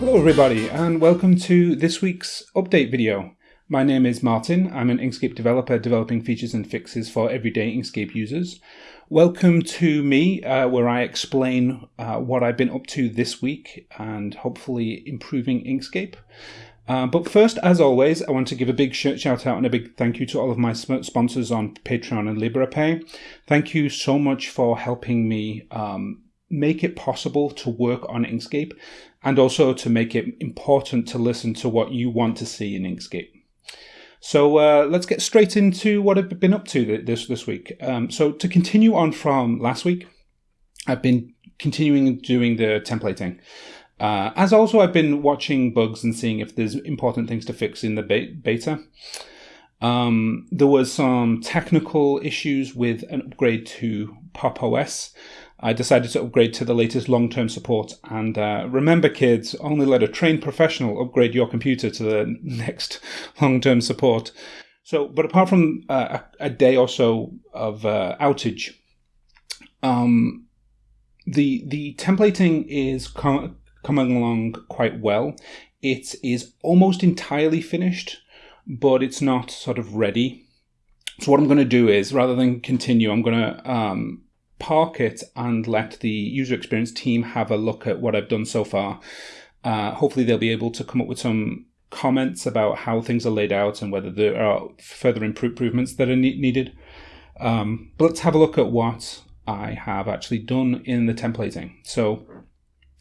Hello everybody and welcome to this week's update video. My name is Martin, I'm an Inkscape developer developing features and fixes for everyday Inkscape users. Welcome to me uh, where I explain uh, what I've been up to this week and hopefully improving Inkscape. Uh, but first, as always, I want to give a big shout out and a big thank you to all of my sponsors on Patreon and Liberapay. Thank you so much for helping me um, make it possible to work on Inkscape and also to make it important to listen to what you want to see in Inkscape. So uh, let's get straight into what I've been up to this this week. Um, so to continue on from last week, I've been continuing doing the templating. Uh, as also, I've been watching bugs and seeing if there's important things to fix in the beta. Um, there was some technical issues with an upgrade to Pop OS. I decided to upgrade to the latest long-term support. And uh, remember, kids, only let a trained professional upgrade your computer to the next long-term support. So, but apart from uh, a, day or so of uh, outage, um, the the templating is com coming along quite well. It is almost entirely finished, but it's not sort of ready. So what I'm going to do is, rather than continue, I'm going to um, park it and let the user experience team have a look at what I've done so far. Uh, hopefully, they'll be able to come up with some comments about how things are laid out and whether there are further improvements that are ne needed. Um, but let's have a look at what I have actually done in the templating. So,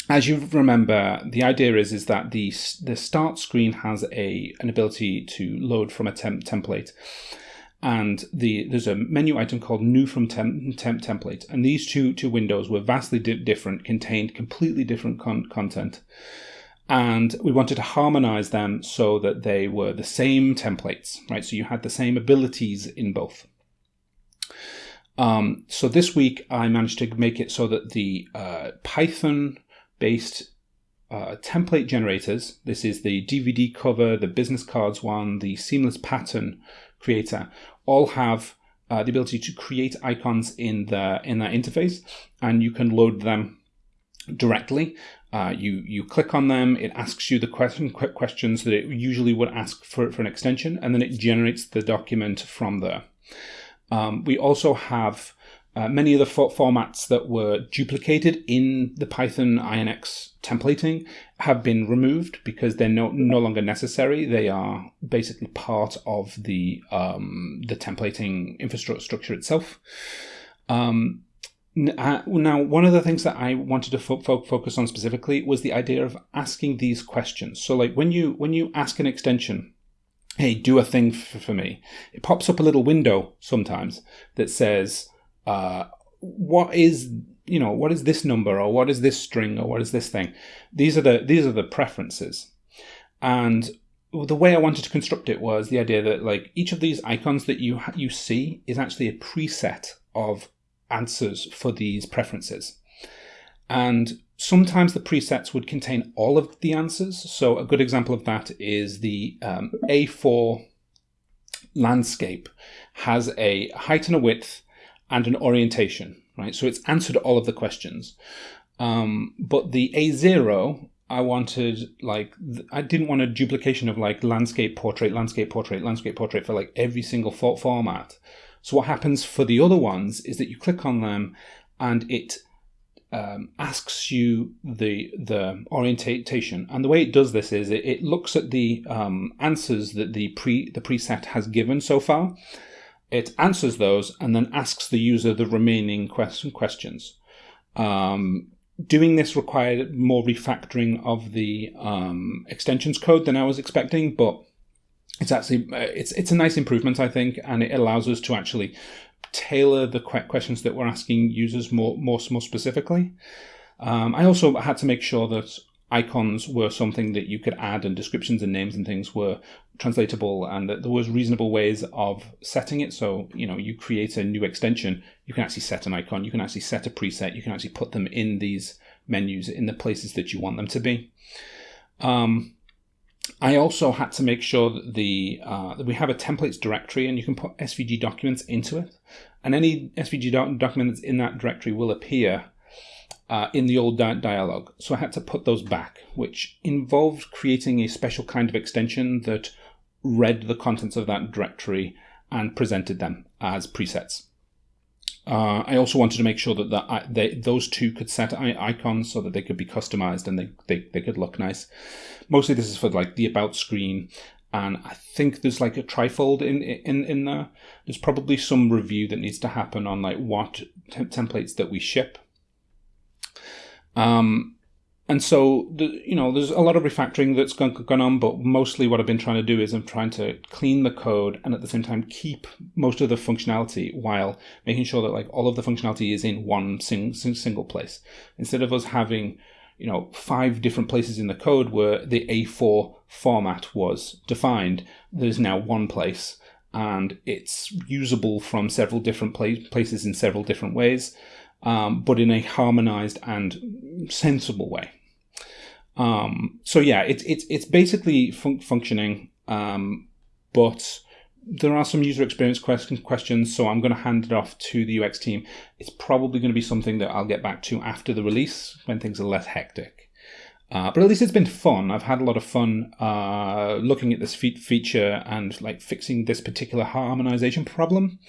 as you remember, the idea is is that the the start screen has a an ability to load from a temp template and the there's a menu item called new from temp, temp template. And these two two windows were vastly di different contained completely different con content. And we wanted to harmonize them so that they were the same templates right? So you had the same abilities in both. Um, so this week I managed to make it so that the uh, Python based uh, template generators, this is the DVD cover, the business cards one, the seamless pattern creator all have uh, the ability to create icons in the in that interface, and you can load them directly. Uh, you you click on them, it asks you the question questions that it usually would ask for, for an extension, and then it generates the document from there. Um, we also have uh, many of the formats that were duplicated in the Python INX templating have been removed because they're no, no longer necessary. They are basically part of the um, the templating infrastructure itself. Um, uh, now, one of the things that I wanted to fo fo focus on specifically was the idea of asking these questions. So, like when you when you ask an extension, "Hey, do a thing for me," it pops up a little window sometimes that says uh, what is you know what is this number or what is this string or what is this thing? These are the these are the preferences. And the way I wanted to construct it was the idea that like each of these icons that you you see is actually a preset of answers for these preferences. And sometimes the presets would contain all of the answers. So a good example of that is the um, A4 landscape has a height and a width and an orientation, right? So it's answered all of the questions. Um, but the A0, I wanted like, I didn't want a duplication of like landscape, portrait, landscape, portrait, landscape, portrait for like every single format. So what happens for the other ones is that you click on them and it um, asks you the the orientation, and the way it does this is it, it looks at the um, answers that the pre the preset has given so far, it answers those and then asks the user the remaining question questions. Um, doing this required more refactoring of the um, extensions code than I was expecting, but it's actually uh, it's it's a nice improvement, I think, and it allows us to actually tailor the questions that we're asking users more more more specifically. Um, I also had to make sure that icons were something that you could add and descriptions and names and things were translatable and that there was reasonable ways of setting it. So you know you create a new extension you can actually set an icon you can actually set a preset you can actually put them in these menus in the places that you want them to be. Um, I also had to make sure that the uh, that we have a templates directory and you can put SVG documents into it. And any SVG doc document that's in that directory will appear uh, in the old di- dialog. So I had to put those back, which involved creating a special kind of extension that read the contents of that directory and presented them as presets. Uh, I also wanted to make sure that the, they, those two could set icons so that they could be customized and they, they, they could look nice. Mostly this is for like the about screen and I think there's like a trifold in in in there. There's probably some review that needs to happen on like what templates that we ship. Um, and so the, you know there's a lot of refactoring that's gone, on but mostly what i've been trying to do is i'm trying to clean the code and at the same time keep most of the functionality while making sure that like all of the functionality is in one sing, single place. Instead of us having you know five different places in the code where the a4 format was defined there's now one place and it's usable from several different places in several different ways um, but in a harmonized and sensible way um, so yeah, it's it's it's basically fun- functioning, um, but there are some user experience question, questions. So I'm going to hand it off to the UX team. It's probably going to be something that I'll get back to after the release when things are less hectic. Uh, but at least it's been fun. I've had a lot of fun uh, looking at this fe- feature and like fixing this particular harmonization problem.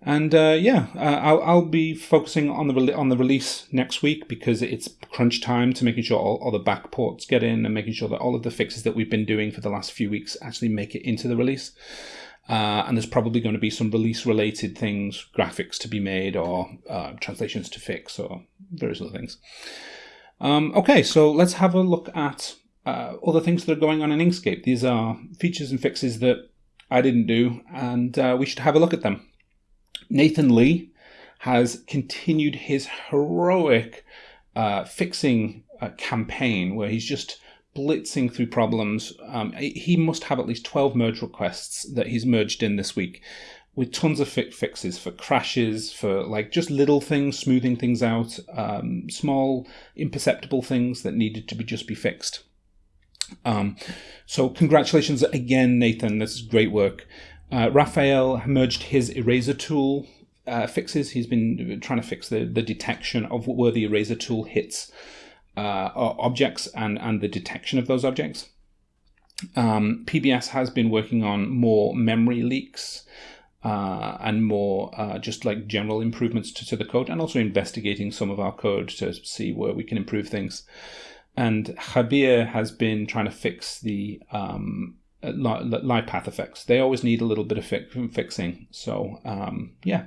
And uh, yeah, uh, I'll, I'll be focusing on the re- on the release next week because it's crunch time to making sure all, all the back ports get in and making sure that all of the fixes that we've been doing for the last few weeks actually make it into the release. Uh, and there's probably going to be some release related things, graphics to be made, or uh, translations to fix, or various other things. Um, okay, so let's have a look at uh, other things that are going on in Inkscape. These are features and fixes that I didn't do, and uh, we should have a look at them. Nathan Lee has continued his heroic uh, fixing uh, campaign where he's just blitzing through problems. Um, he must have at least 12 merge requests that he's merged in this week with tons of fi- fixes for crashes, for like just little things, smoothing things out, um, small imperceptible things that needed to be just be fixed. Um, so congratulations again, Nathan. This is great work. Uh, Raphael merged his eraser tool uh, fixes. He's been trying to fix the, the detection of where the eraser tool hits uh, objects and, and the detection of those objects. Um, PBS has been working on more memory leaks uh, and more uh, just like general improvements to, to, the code and also investigating some of our code to see where we can improve things. And Jabier has been trying to fix the um, live path effects. They always need a little bit of fi- fixing. So um, yeah,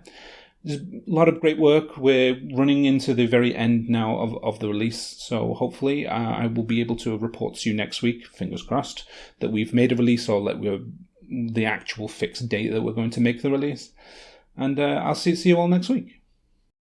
there's a lot of great work. We're running into the very end now of, of the release. So hopefully uh, I will be able to report to you next week, fingers crossed, that we've made a release or that we're the actual fixed date that we're going to make the release. And uh, I'll see, see you all next week.